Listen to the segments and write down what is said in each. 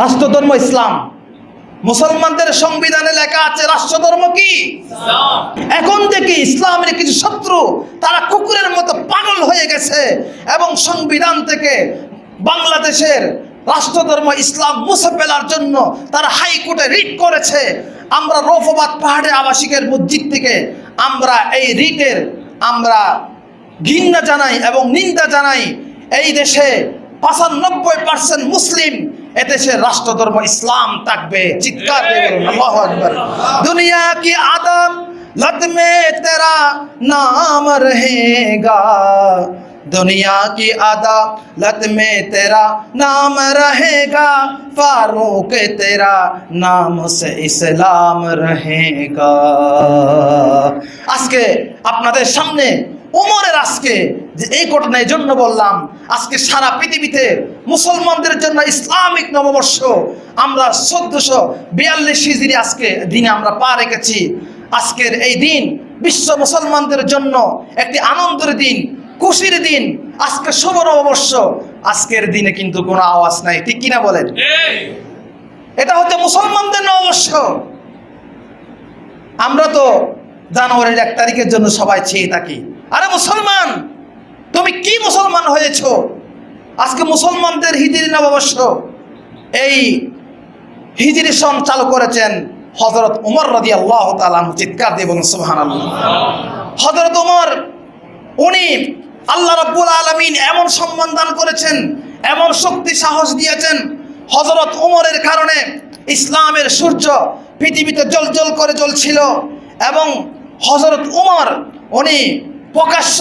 রাষ্ট্রধর্ম ইসলাম। মুসলমানদের সংবিধানে লেখা আছে রাষ্ট্রধর্ম কি? এখন থেকে ইসলামের কিছু শত্রু তারা কুকুরের মতো পাগল হয়ে গেছে এবং সংবিধান থেকে বাংলাদেশের রাষ্ট্রধর্ম ইসলাম মুছে ফেলার জন্য তারা হাইকোর্টে রিট করেছে। আমরা রৌফবাদ পাহাড়ে আবাসিকের মসজিদ থেকে আমরা এই রিটের আমরা ঘৃণা জানাই এবং নিন্দা জানাই, এই দেশে পঁচানব্বই পার্সেন্ট মুসলিম এদেশের রাষ্ট্রধর্ম ইসলাম থাকবে চিৎকার। দুনিয়া কি আদম লত মে তেরা নাম রহেগা दुनिया की अदालत में तेरा नाम रहेगा फारूक तेरा नाम से इस्लाम रहेगा আজকে আপনাদের সামনে ওমরের আজকে যে এই ঘটনা এই জন্য বললাম আজকে সারা পৃথিবীতে মুসলমানদের জন্য ইসলামিক নববর্ষ আমরা চোদ্দশো বিয়াল্লিশ হিজড়ি আজকে দিনে আমরা পা রেখেছি আজকের এই দিন বিশ্ব মুসলমানদের জন্য একটি আনন্দের দিন খুশির দিন আজকে শুভ নববর্ষ। আজকের দিনে কিন্তু কোনো আওয়াজ নাই ঠিক কিনা বলেন? এটা হচ্ছে মুসলমানদের নববর্ষ। আমরা তো জানুয়ারির এক তারিখের জন্য সবাই চেয়ে থাকি। আরে মুসলমান তুমি কি মুসলমান হয়েছ? আজকে মুসলমানদের হিজিরি নববর্ষ। এই হিজিরি সন চালু করেছেন হজরত উমর রদি আল্লাহ তালাম চিৎকার দিয়ে বলুন সুহান হজরত উমর উনি আল্লাহ রব্বুল আলমিন এমন সম্মান দান করেছেন, এমন শক্তি সাহস দিয়েছেন হজরত উমরের কারণে ইসলামের সূর্য পৃথিবীতে জল করে জ্বলছিল এবং হজরত উমর, উনি প্রকাশ্য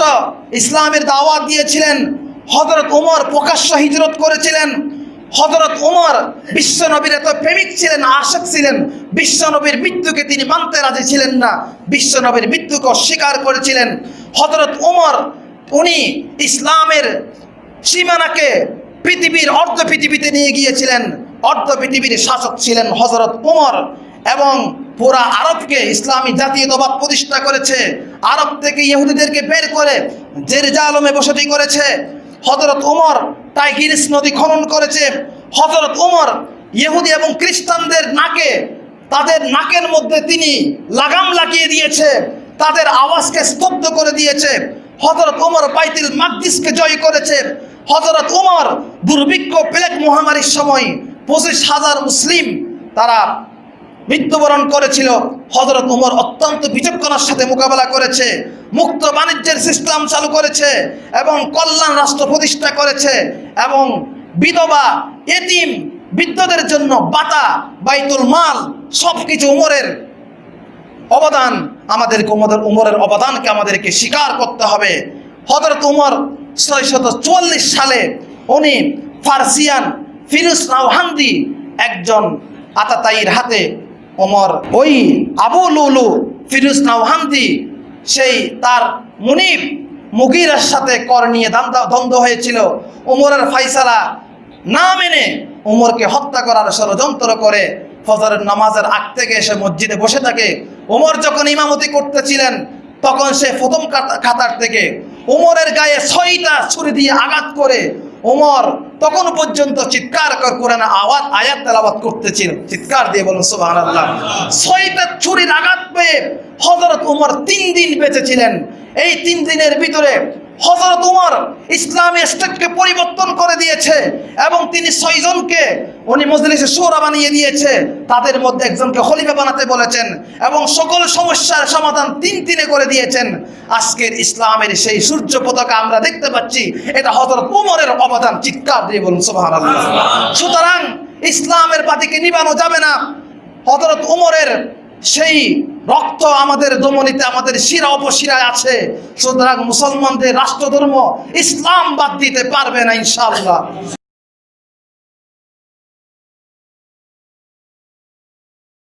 ইসলামের দাওয়াত দিয়েছিলেন হজরত উমর প্রকাশ্য হিজরত করেছিলেন হজরত উমর বিশ্বনবীর এত প্রেমিক ছিলেন, আশক ছিলেন, বিশ্বনবীর মৃত্যুকে তিনি মানতে রাজি ছিলেন না, বিশ্বনবীর মৃত্যুকে অস্বীকার করেছিলেন। হজরত উমর, উনি ইসলামের সীমানাকে পৃথিবীর অর্ধ পৃথিবীতে নিয়ে গিয়েছিলেন, অর্ধ পৃথিবীর শাসক ছিলেন হজরত উমর এবং পুরা আরবকে ইসলামী জাতীয়তাবাদ প্রতিষ্ঠা করেছে। আরব থেকে ইহুদিদেরকে বের করে জেরুজালমে বসতি করেছে। হজরত উমর টাইগিরিস নদী খনন করেছে। হজরত উমর ইহুদি এবং খ্রিস্টানদের নাকে, তাদের নাকের মধ্যে তিনি লাগাম লাগিয়ে দিয়েছে, তাদের আওয়াজকে স্তব্ধ করে দিয়েছে। হজরত উমর বাইতুল মাকদিসকে জয় করেছে। হজরত উমর দুর্ভিক্ষ প্লেগ মহামারীর সময় পঁচিশ হাজার মুসলিম তারা মৃত্যুবরণ করেছিল। হজরত উমর অত্যন্ত বিচক্ষণার সাথে মোকাবেলা করেছে। মুক্ত বাণিজ্যের সিস্টেম চালু করেছে এবং কল্যাণ রাষ্ট্র প্রতিষ্ঠা করেছে এবং বিধবা, এতিম, বৃদ্ধদের জন্য বাতা বাইতুল মাল সব কিছু উমরের অবদান আমাদেরকে উমরের উমরের অবদানকে আমাদেরকে স্বীকার করতে হবে। হজরত উমর ছয়শত চুয়াল্লিশ সালে উনি ফার্সিয়ান ফিরুজ নাওহান্দি একজন আতাতাইয়ের হাতে ওমর ওই আবু লুলু ফিরুজ নাওহান্দি সেই তার মুনিব মুগিরার সাথে কর নিয়ে দ্বন্দ্ব হয়েছিল। ওমরের ফাইসালা না মেনে ওমরকে হত্যা করার ষড়যন্ত্র করে ফজরের নামাজের আগ থেকে এসে মসজিদে বসে থাকে। ওমর যখন ইমামতি করতেছিলেন, তখন সে প্রথম কাতার থেকে ওমরের গায়ে ছয়টা ছুরি দিয়ে আঘাত করে ওমর তখন পর্যন্ত চিৎকার কোরআন আওয়াজ আয়াত তেলাবাদ করতেছিল। চিৎকার দিয়ে বলুন সুবাহ আল্লাহ ছয়টা ছুরির আঘাত পেয়ে হজরত উমর তিন দিন বেঁচেছিলেন এই তিন দিনের ভিতরে হজরত উমর ইসলামী স্টেটকে পরিবর্তন করে দিয়েছে এবং তিনি ছয়জনকে উনি মজলিসে সোরা বানিয়ে দিয়েছে। তাদের মধ্যে একজনকে খলিফা বানাতে বলেছেন এবং সকল সমস্যার সমাধান তিন তিনে করে দিয়েছেন। আজকের ইসলামের সেই সূর্য পতাকা আমরা দেখতে পাচ্ছি, এটা হজরত উমরের অবদান। চিৎকার দিয়ে বলুন, সুবহানাল্লাহ। সুতরাং ইসলামের পাতিকে নিবানো যাবে না। হজরত উমরের সেই রক্ত আমাদের দমনিতে, আমাদের শিরা অপশিরায় আছে। সুতরাং মুসলমানদের রাষ্ট্রধর্ম ইসলাম বাদ দিতে পারবে না, ইনশাআল্লাহ।